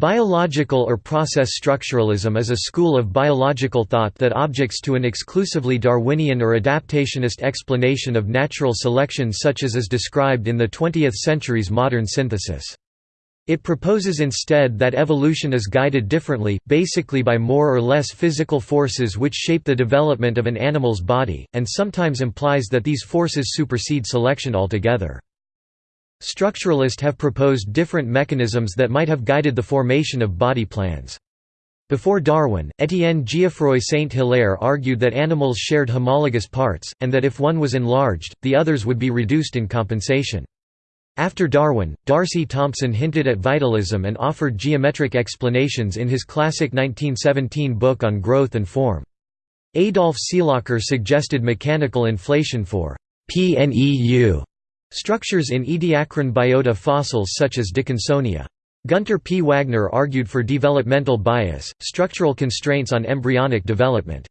Biological or process structuralism is a school of biological thought that objects to an exclusively Darwinian or adaptationist explanation of natural selection such as is described in the 20th century's modern synthesis. It proposes instead that evolution is guided differently, basically by more or less physical forces which shape the development of an animal's body, and sometimes implies that these forces supersede selection altogether. Structuralists have proposed different mechanisms that might have guided the formation of body plans. Before Darwin, Étienne Geoffroy Saint-Hilaire argued that animals shared homologous parts, and that if one was enlarged, the others would be reduced in compensation. After Darwin, D'Arcy Thompson hinted at vitalism and offered geometric explanations in his classic 1917 book on growth and form. Adolf Seilacher suggested mechanical inflation for PNEU Structures in Ediacaran biota fossils such as Dickinsonia. Gunter P. Wagner argued for developmental bias, structural constraints on embryonic development.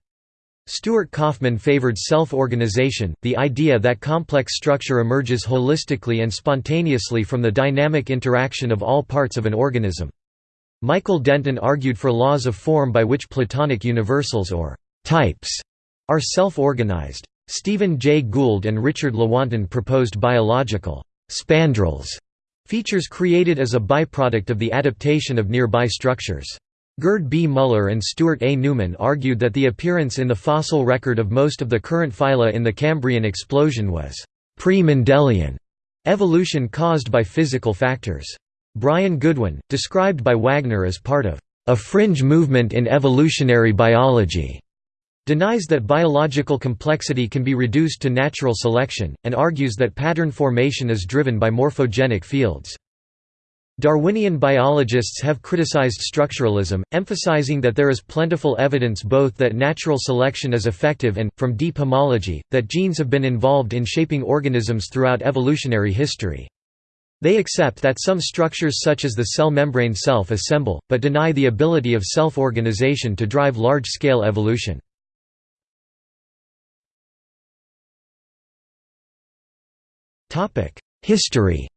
Stuart Kauffman favored self-organization, the idea that complex structure emerges holistically and spontaneously from the dynamic interaction of all parts of an organism. Michael Denton argued for laws of form by which Platonic universals or types are self-organized. Stephen Jay Gould and Richard Lewontin proposed biological spandrels, features created as a byproduct of the adaptation of nearby structures. Gerd B. Muller and Stuart A. Newman argued that the appearance in the fossil record of most of the current phyla in the Cambrian explosion was pre-Mendelian evolution caused by physical factors. Brian Goodwin, described by Wagner as part of a fringe movement in evolutionary biology, denies that biological complexity can be reduced to natural selection, and argues that pattern formation is driven by morphogenic fields. Darwinian biologists have criticized structuralism, emphasizing that there is plentiful evidence both that natural selection is effective and, from deep homology, that genes have been involved in shaping organisms throughout evolutionary history. They accept that some structures such as the cell membrane self-assemble, but deny the ability of self-organization to drive large-scale evolution. History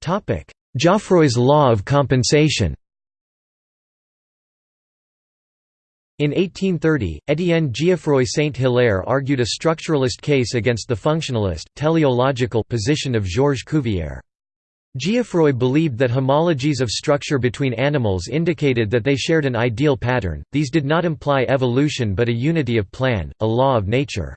Topic: Geoffroy's law of compensation In 1830, Étienne Geoffroy Saint-Hilaire argued a structuralist case against the functionalist, teleological position of Georges Cuvier. Geoffroy believed that homologies of structure between animals indicated that they shared an ideal pattern, these did not imply evolution but a unity of plan, a law of nature.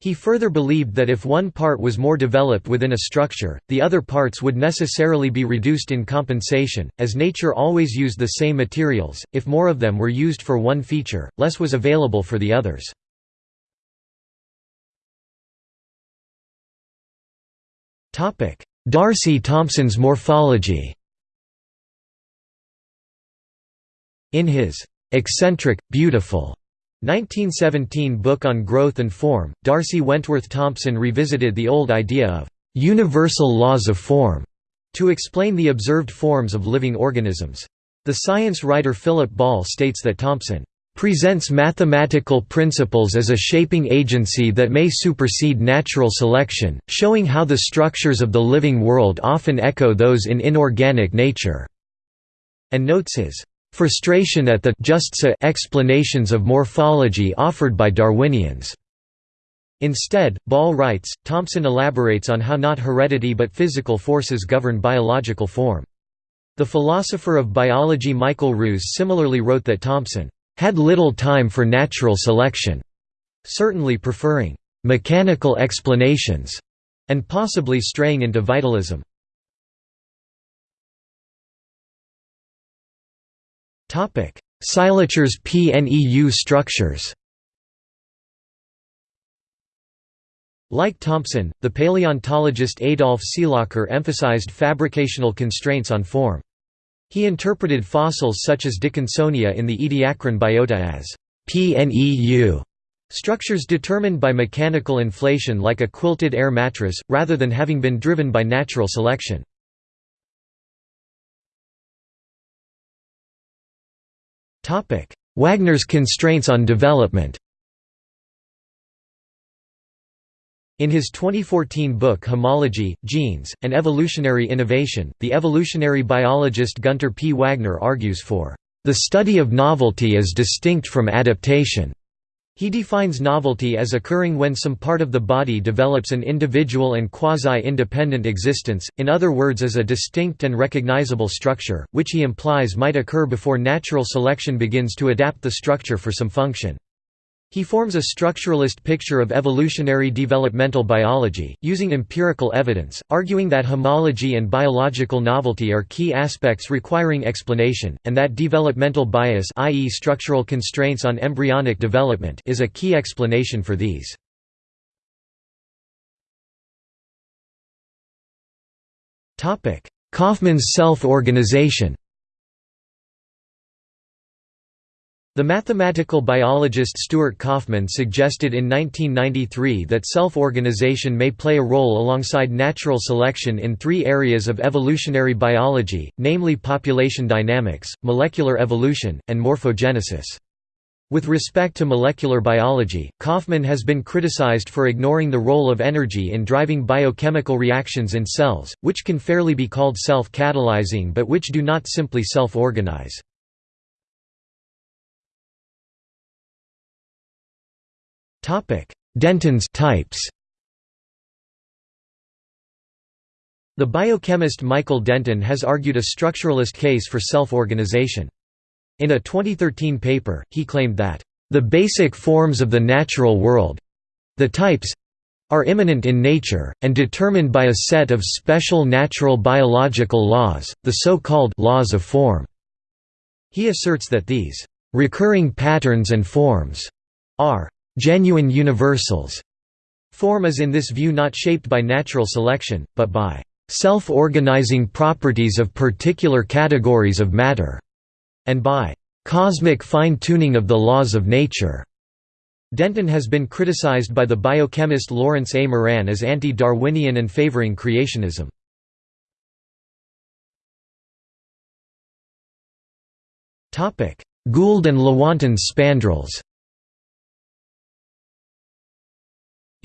He further believed that if one part was more developed within a structure, the other parts would necessarily be reduced in compensation, as nature always used the same materials, if more of them were used for one feature, less was available for the others. D'Arcy Thompson's morphology In his "'Eccentric, Beautiful' 1917 book on growth and form, D'Arcy Wentworth Thompson revisited the old idea of "'universal laws of form' to explain the observed forms of living organisms. The science writer Philip Ball states that Thompson presents mathematical principles as a shaping agency that may supersede natural selection, showing how the structures of the living world often echo those in inorganic nature", and notes his frustration at the just so explanations of morphology offered by Darwinians. Instead, Ball writes, Thompson elaborates on how not heredity but physical forces govern biological form. The philosopher of biology Michael Ruse similarly wrote that Thompson had little time for natural selection, certainly preferring mechanical explanations, and possibly straying into vitalism. Seilachers PNEU structures Like Thompson, the paleontologist Adolf Seilacher emphasized fabricational constraints on form. He interpreted fossils such as Dickinsonia in the Ediacaran biota as PNEU structures determined by mechanical inflation like a quilted air mattress, rather than having been driven by natural selection. Wagner's constraints on development In his 2014 book Homology, Genes, and Evolutionary Innovation, the evolutionary biologist Gunter P. Wagner argues for the study of novelty as distinct from adaptation. He defines novelty as occurring when some part of the body develops an individual and quasi-independent existence, in other words as a distinct and recognizable structure, which he implies might occur before natural selection begins to adapt the structure for some function. He forms a structuralist picture of evolutionary developmental biology, using empirical evidence, arguing that homology and biological novelty are key aspects requiring explanation, and that developmental bias i.e. structural constraints on embryonic development is a key explanation for these. Kauffman's self-organization The mathematical biologist Stuart Kauffman suggested in 1993 that self-organization may play a role alongside natural selection in three areas of evolutionary biology, namely population dynamics, molecular evolution, and morphogenesis. With respect to molecular biology, Kauffman has been criticized for ignoring the role of energy in driving biochemical reactions in cells, which can fairly be called self-catalyzing but which do not simply self-organize. Denton's types The biochemist Michael Denton has argued a structuralist case for self-organization. In a 2013 paper, he claimed that, "...the basic forms of the natural world—the types, are immanent in nature, and determined by a set of special natural biological laws, the so-called laws of form." He asserts that these "...recurring patterns and forms," are genuine universals. Form is in this view not shaped by natural selection, but by self-organizing properties of particular categories of matter, and by cosmic fine-tuning of the laws of nature. Denton has been criticized by the biochemist Lawrence A. Moran as anti-Darwinian and favoring creationism. Gould and Lewontin's spandrels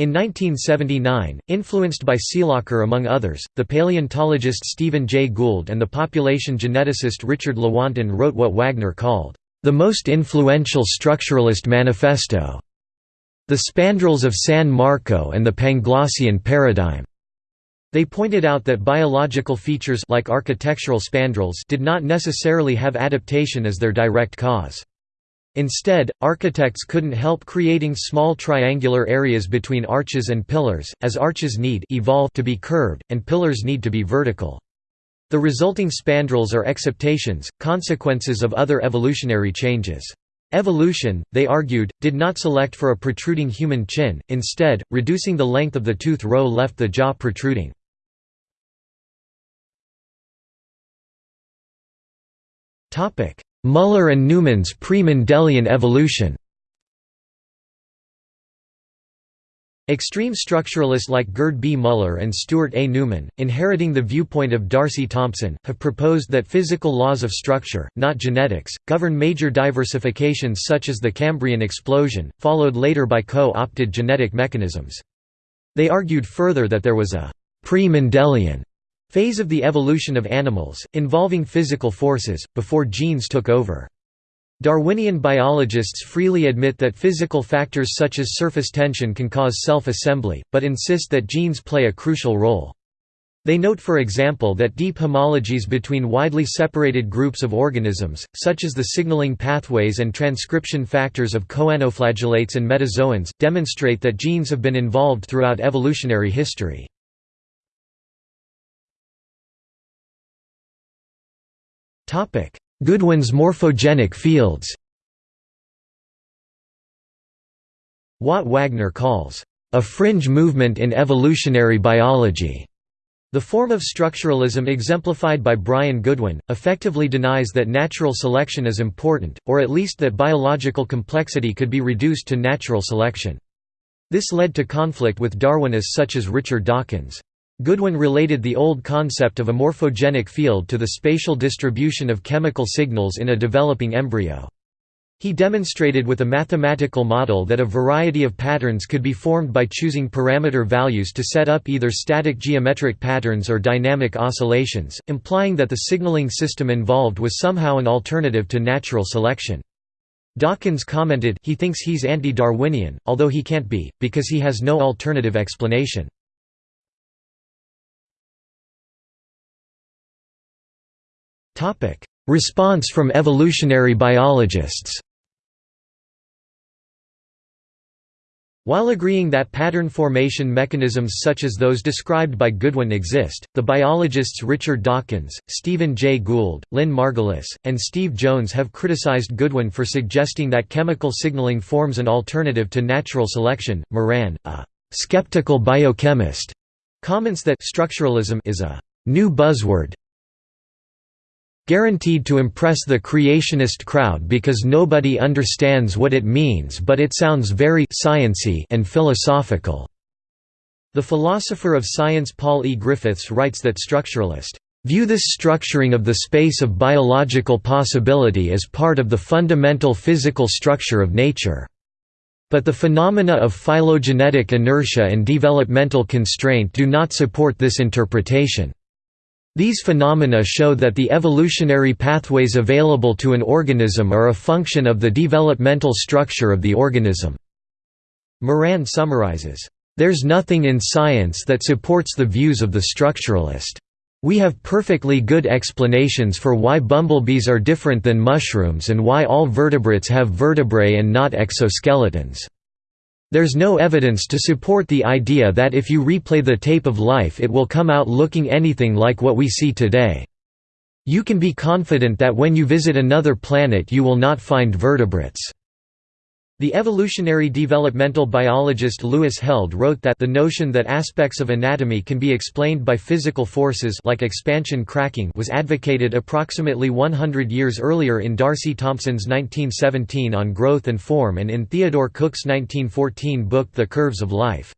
In 1979, influenced by Seilacher among others, the paleontologist Stephen Jay Gould and the population geneticist Richard Lewontin wrote what Wagner called, "...the most influential structuralist manifesto", The Spandrels of San Marco and the Panglossian Paradigm. They pointed out that biological features like architectural spandrels did not necessarily have adaptation as their direct cause. Instead, architects couldn't help creating small triangular areas between arches and pillars, as arches need evolve to be curved, and pillars need to be vertical. The resulting spandrels are exaptations, consequences of other evolutionary changes. Evolution, they argued, did not select for a protruding human chin, instead, reducing the length of the tooth row left the jaw protruding. Muller and Newman's pre-Mendelian evolution Extreme structuralists like Gerd B. Muller and Stuart A. Newman, inheriting the viewpoint of D'Arcy Thompson, have proposed that physical laws of structure, not genetics, govern major diversifications such as the Cambrian explosion, followed later by co-opted genetic mechanisms. They argued further that there was a pre-Mendelian Phase of the evolution of animals, involving physical forces, before genes took over. Darwinian biologists freely admit that physical factors such as surface tension can cause self-assembly, but insist that genes play a crucial role. They note for example that deep homologies between widely separated groups of organisms, such as the signaling pathways and transcription factors of choanoflagellates and metazoans, demonstrate that genes have been involved throughout evolutionary history. Goodwin's morphogenic fields What Wagner calls, "...a fringe movement in evolutionary biology." The form of structuralism exemplified by Brian Goodwin, effectively denies that natural selection is important, or at least that biological complexity could be reduced to natural selection. This led to conflict with Darwinists such as Richard Dawkins. Goodwin related the old concept of a morphogenic field to the spatial distribution of chemical signals in a developing embryo. He demonstrated with a mathematical model that a variety of patterns could be formed by choosing parameter values to set up either static geometric patterns or dynamic oscillations, implying that the signaling system involved was somehow an alternative to natural selection. Dawkins commented he thinks he's anti-Darwinian, although he can't be, because he has no alternative explanation. Response from evolutionary biologists. While agreeing that pattern formation mechanisms such as those described by Goodwin exist, the biologists Richard Dawkins, Stephen Jay Gould, Lynn Margulis, and Steve Jones have criticized Goodwin for suggesting that chemical signaling forms an alternative to natural selection. Moran, a skeptical biochemist, comments that structuralism is a new buzzword guaranteed to impress the creationist crowd because nobody understands what it means but it sounds very sciency and philosophical. The philosopher of science Paul E. Griffiths writes that structuralists view this structuring of the space of biological possibility as part of the fundamental physical structure of nature. But the phenomena of phylogenetic inertia and developmental constraint do not support this interpretation. These phenomena show that the evolutionary pathways available to an organism are a function of the developmental structure of the organism. Moran summarizes, "...there's nothing in science that supports the views of the structuralist. We have perfectly good explanations for why bumblebees are different than mushrooms and why all vertebrates have vertebrae and not exoskeletons." There's no evidence to support the idea that if you replay the tape of life it will come out looking anything like what we see today. You can be confident that when you visit another planet you will not find vertebrates. The evolutionary developmental biologist Lewis Held wrote that the notion that aspects of anatomy can be explained by physical forces like expansion cracking was advocated approximately 100 years earlier in D'Arcy Thompson's 1917 On Growth and Form and in Theodore Cook's 1914 book The Curves of Life.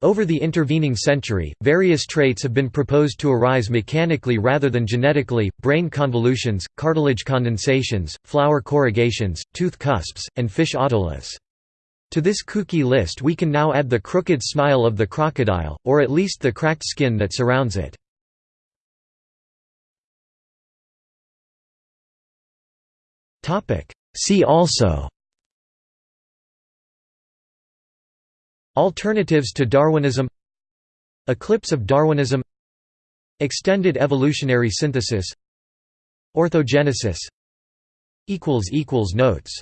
Over the intervening century, various traits have been proposed to arise mechanically rather than genetically, brain convolutions, cartilage condensations, flower corrugations, tooth cusps, and fish otoliths. To this kooky list we can now add the crooked smile of the crocodile, or at least the cracked skin that surrounds it. See also Alternatives to Darwinism Eclipse of Darwinism Extended evolutionary synthesis Orthogenesis Notes